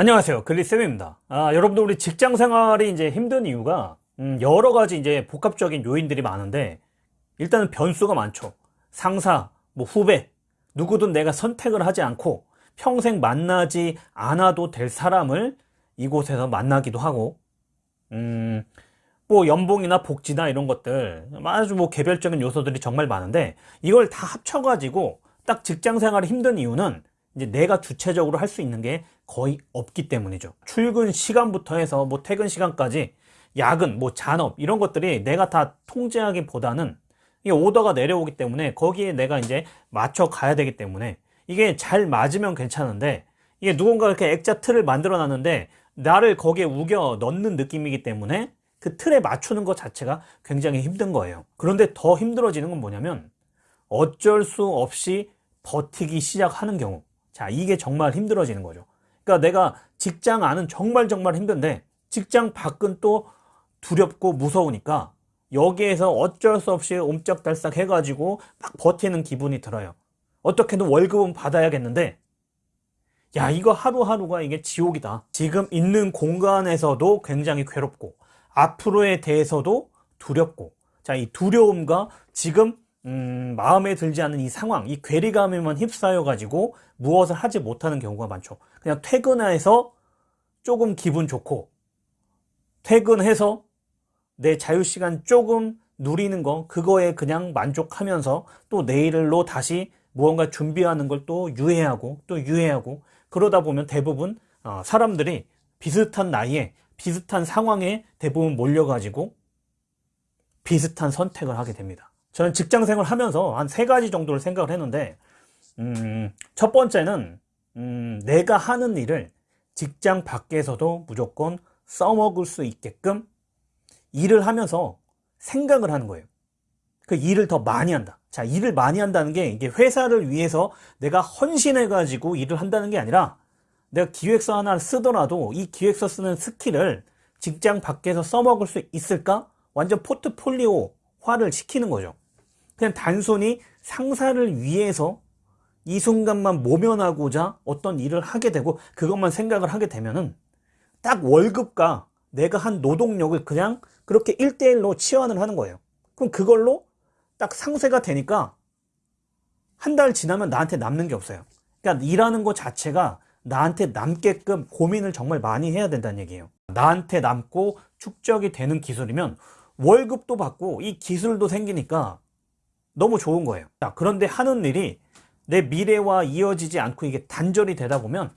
안녕하세요. 글리쌤입니다. 아, 여러분들 우리 직장 생활이 이제 힘든 이유가 음, 여러 가지 이제 복합적인 요인들이 많은데 일단은 변수가 많죠. 상사 뭐 후배 누구든 내가 선택을 하지 않고 평생 만나지 않아도 될 사람을 이곳에서 만나기도 하고 음, 뭐 연봉이나 복지나 이런 것들 아주 뭐 개별적인 요소들이 정말 많은데 이걸 다 합쳐 가지고 딱 직장 생활이 힘든 이유는 이제 내가 주체적으로 할 수 있는 게 거의 없기 때문이죠. 출근 시간부터 해서 뭐 퇴근 시간까지 야근, 뭐 잔업 이런 것들이 내가 다 통제하기보다는 이 오더가 내려오기 때문에 거기에 내가 이제 맞춰 가야 되기 때문에 이게 잘 맞으면 괜찮은데 이게 누군가 이렇게 액자 틀을 만들어 놨는데 나를 거기에 우겨 넣는 느낌이기 때문에 그 틀에 맞추는 것 자체가 굉장히 힘든 거예요. 그런데 더 힘들어지는 건 뭐냐면 어쩔 수 없이 버티기 시작하는 경우 자 이게 정말 힘들어지는 거죠 그러니까 내가 직장 안은 정말 정말 힘든데 직장 밖은 또 두렵고 무서우니까 여기에서 어쩔 수 없이 옴짝달싹 해가지고 막 버티는 기분이 들어요 어떻게든 월급은 받아야겠는데 야 이거 하루하루가 이게 지옥이다 지금 있는 공간에서도 굉장히 괴롭고 앞으로에 대해서도 두렵고 자 이 두려움과 지금 음, 마음에 들지 않는 이 상황, 이 괴리감에만 휩싸여 가지고 무엇을 하지 못하는 경우가 많죠. 그냥 퇴근해서 조금 기분 좋고 퇴근해서 내 자유시간 조금 누리는 거 그거에 그냥 만족하면서 또 내일로 다시 무언가 준비하는 걸 또 유예하고 또 유예하고 그러다 보면 대부분 어, 사람들이 비슷한 나이에 비슷한 상황에 대부분 몰려가지고 비슷한 선택을 하게 됩니다. 저는 직장 생활 하면서 한 세 가지 정도를 생각을 했는데 음, 첫 번째는 음, 내가 하는 일을 직장 밖에서도 무조건 써먹을 수 있게끔 일을 하면서 생각을 하는 거예요. 그 일을 더 많이 한다. 자, 일을 많이 한다는 게 이게 회사를 위해서 내가 헌신해 가지고 일을 한다는 게 아니라 내가 기획서 하나를 쓰더라도 이 기획서 쓰는 스킬을 직장 밖에서 써먹을 수 있을까? 완전 포트폴리오화를 시키는 거죠. 그냥 단순히 상사를 위해서 이 순간만 모면하고자 어떤 일을 하게 되고 그것만 생각을 하게 되면은 딱 월급과 내가 한 노동력을 그냥 그렇게 1대1로 치환을 하는 거예요. 그럼 그걸로 딱 상쇄가 되니까 한 달 지나면 나한테 남는 게 없어요. 그러니까 일하는 것 자체가 나한테 남게끔 고민을 정말 많이 해야 된다는 얘기예요. 나한테 남고 축적이 되는 기술이면 월급도 받고 이 기술도 생기니까 너무 좋은 거예요 자, 그런데 하는 일이 내 미래와 이어지지 않고 이게 단절이 되다 보면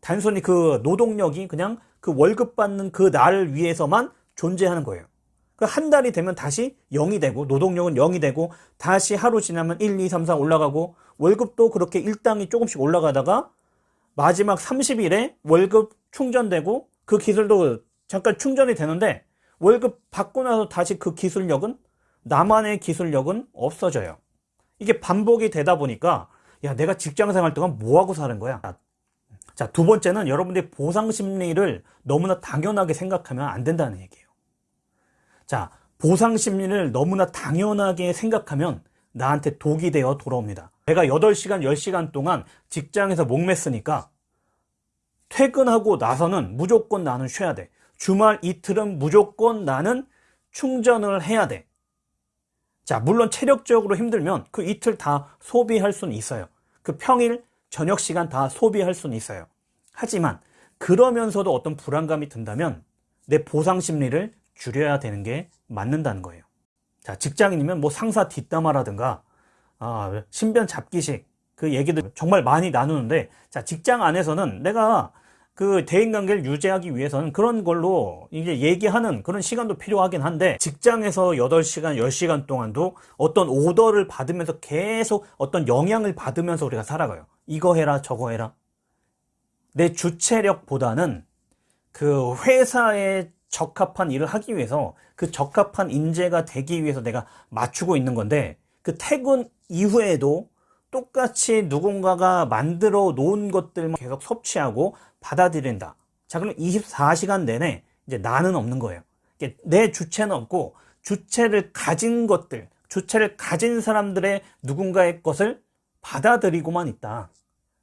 단순히 그 노동력이 그냥 그 월급 받는 그 날을 위해서만 존재하는 거예요. 그 한 달이 되면 다시 0이 되고 노동력은 0이 되고 다시 하루 지나면 1, 2, 3, 4 올라가고 월급도 그렇게 일당이 조금씩 올라가다가 마지막 30일에 월급 충전되고 그 기술도 잠깐 충전이 되는데 월급 받고 나서 다시 그 기술력은 나만의 기술력은 없어져요. 이게 반복이 되다 보니까 야 내가 직장 생활 동안 뭐하고 사는 거야? 자 두 번째는 여러분들이 보상 심리를 너무나 당연하게 생각하면 안 된다는 얘기예요. 자 보상 심리를 너무나 당연하게 생각하면 나한테 독이 되어 돌아옵니다. 내가 8시간 10시간 동안 직장에서 목맸으니까 퇴근하고 나서는 무조건 나는 쉬어야 돼. 주말 이틀은 무조건 나는 충전을 해야 돼 자, 물론 체력적으로 힘들면 그 이틀 다 소비할 수는 있어요. 그 평일, 저녁 시간 다 소비할 수는 있어요. 하지만 그러면서도 어떤 불안감이 든다면 내 보상 심리를 줄여야 되는 게 맞는다는 거예요. 자, 직장인이면 뭐 상사 뒷담화라든가 아, 신변 잡기식 그 얘기들 정말 많이 나누는데 자, 직장 안에서는 내가 그 대인관계를 유지하기 위해서는 그런 걸로 이제 얘기하는 그런 시간도 필요하긴 한데 직장에서 8시간, 10시간 동안도 어떤 오더를 받으면서 계속 어떤 영향을 받으면서 우리가 살아가요. 이거 해라, 저거 해라. 내 주체력보다는 그 회사에 적합한 일을 하기 위해서 그 적합한 인재가 되기 위해서 내가 맞추고 있는 건데 그 퇴근 이후에도 똑같이 누군가가 만들어 놓은 것들만 계속 섭취하고 받아들인다. 자, 그럼 24시간 내내 이제 나는 없는 거예요. 내 주체는 없고 주체를 가진 것들, 주체를 가진 사람들의 누군가의 것을 받아들이고만 있다.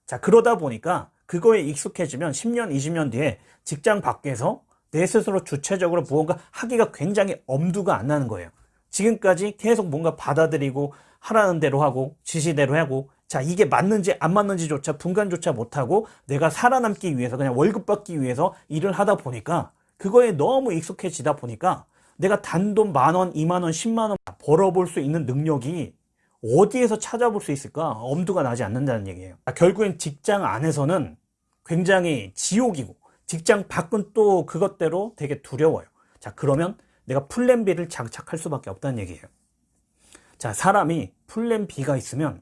자, 그러다 보니까 그거에 익숙해지면 10년, 20년 뒤에 직장 밖에서 내 스스로 주체적으로 무언가 하기가 굉장히 엄두가 안 나는 거예요. 지금까지 계속 뭔가 받아들이고 하라는 대로 하고 지시대로 하고 자 이게 맞는지 안 맞는지조차 분간조차 못하고 내가 살아남기 위해서 그냥 월급 받기 위해서 일을 하다 보니까 그거에 너무 익숙해지다 보니까 내가 단돈 만원, 이만원, 십만원 벌어볼 수 있는 능력이 어디에서 찾아볼 수 있을까? 엄두가 나지 않는다는 얘기예요. 아, 결국엔 직장 안에서는 굉장히 지옥이고 직장 밖은 또 그것대로 되게 두려워요. 자, 그러면 내가 plan B를 장착할 수밖에 없다는 얘기예요. 자, 사람이 plan B가 있으면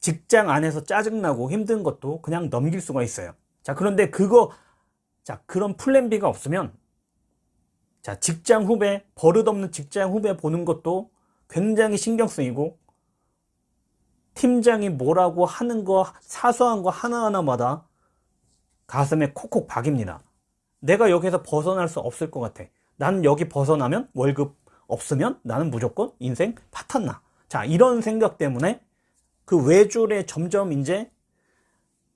직장 안에서 짜증나고 힘든 것도 그냥 넘길 수가 있어요. 자, 그런데 그거, 자, 그런 plan B가 없으면 자, 직장 후배, 버릇없는 직장 후배 보는 것도 굉장히 신경 쓰이고 팀장이 뭐라고 하는 거 사소한 거 하나하나마다 가슴에 콕콕 박입니다. 내가 여기서 벗어날 수 없을 것 같아. 나는 여기 벗어나면 월급 없으면 나는 무조건 인생 파탄나. 자, 이런 생각 때문에 그 외줄에 점점 이제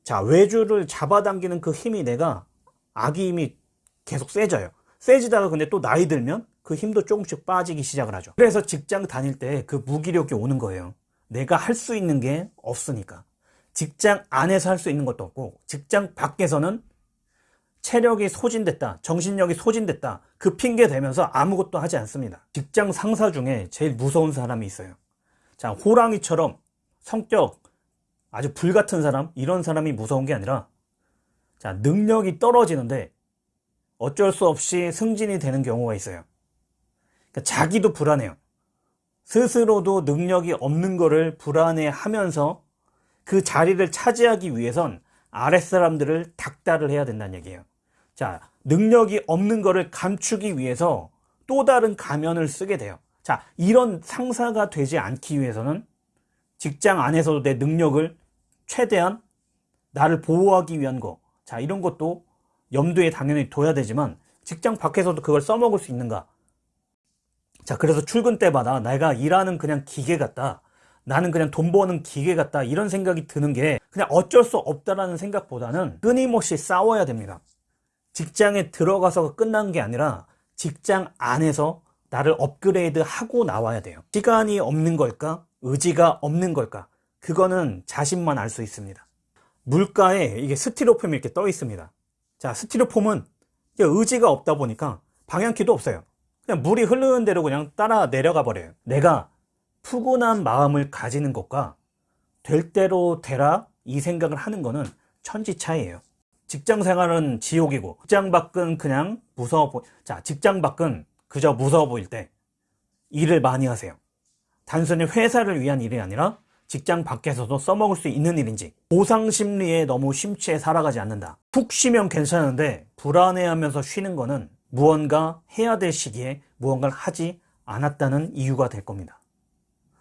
자, 외줄을 잡아당기는 그 힘이 내가 아기 힘이 계속 세져요. 세지다가 근데 또 나이 들면 그 힘도 조금씩 빠지기 시작을 하죠. 그래서 직장 다닐 때 그 무기력이 오는 거예요. 내가 할 수 있는 게 없으니까. 직장 안에서 할 수 있는 것도 없고, 직장 밖에서는 체력이 소진됐다, 정신력이 소진됐다, 그 핑계 대면서 아무것도 하지 않습니다. 직장 상사 중에 제일 무서운 사람이 있어요. 자, 호랑이처럼 성격 아주 불같은 사람, 이런 사람이 무서운 게 아니라, 자, 능력이 떨어지는데 어쩔 수 없이 승진이 되는 경우가 있어요. 그러니까 자기도 불안해요. 스스로도 능력이 없는 거를 불안해 하면서 그 자리를 차지하기 위해선 아랫사람들을 닥달을 해야 된다는 얘기예요. 자, 능력이 없는 거를 감추기 위해서 또 다른 가면을 쓰게 돼요. 자, 이런 상사가 되지 않기 위해서는 직장 안에서도 내 능력을 최대한 나를 보호하기 위한 거. 자, 이런 것도 염두에 당연히 둬야 되지만 직장 밖에서도 그걸 써먹을 수 있는가? 자, 그래서 출근 때마다 내가 일하는 그냥 기계 같다. 나는 그냥 돈 버는 기계 같다. 이런 생각이 드는 게 그냥 어쩔 수 없다라는 생각보다는 끊임없이 싸워야 됩니다. 직장에 들어가서 끝난 게 아니라 직장 안에서 나를 업그레이드 하고 나와야 돼요. 시간이 없는 걸까? 의지가 없는 걸까? 그거는 자신만 알 수 있습니다. 물가에 이게 스티로폼이 이렇게 떠 있습니다. 자, 스티로폼은 의지가 없다 보니까 방향키도 없어요. 그냥 물이 흐르는 대로 그냥 따라 내려가 버려요. 내가 푸근한 마음을 가지는 것과 될 대로 되라 이 생각을 하는 거는 천지 차이예요. 직장 생활은 지옥이고 직장 밖은 그냥 무서워 보. 자, 직장 밖은 그저 무서워 보일 때 일을 많이 하세요. 단순히 회사를 위한 일이 아니라 직장 밖에서도 써먹을 수 있는 일인지 보상 심리에 너무 심취해 살아가지 않는다. 푹 쉬면 괜찮은데 불안해하면서 쉬는 거는 무언가 해야 될 시기에 무언가를 하지 않았다는 이유가 될 겁니다.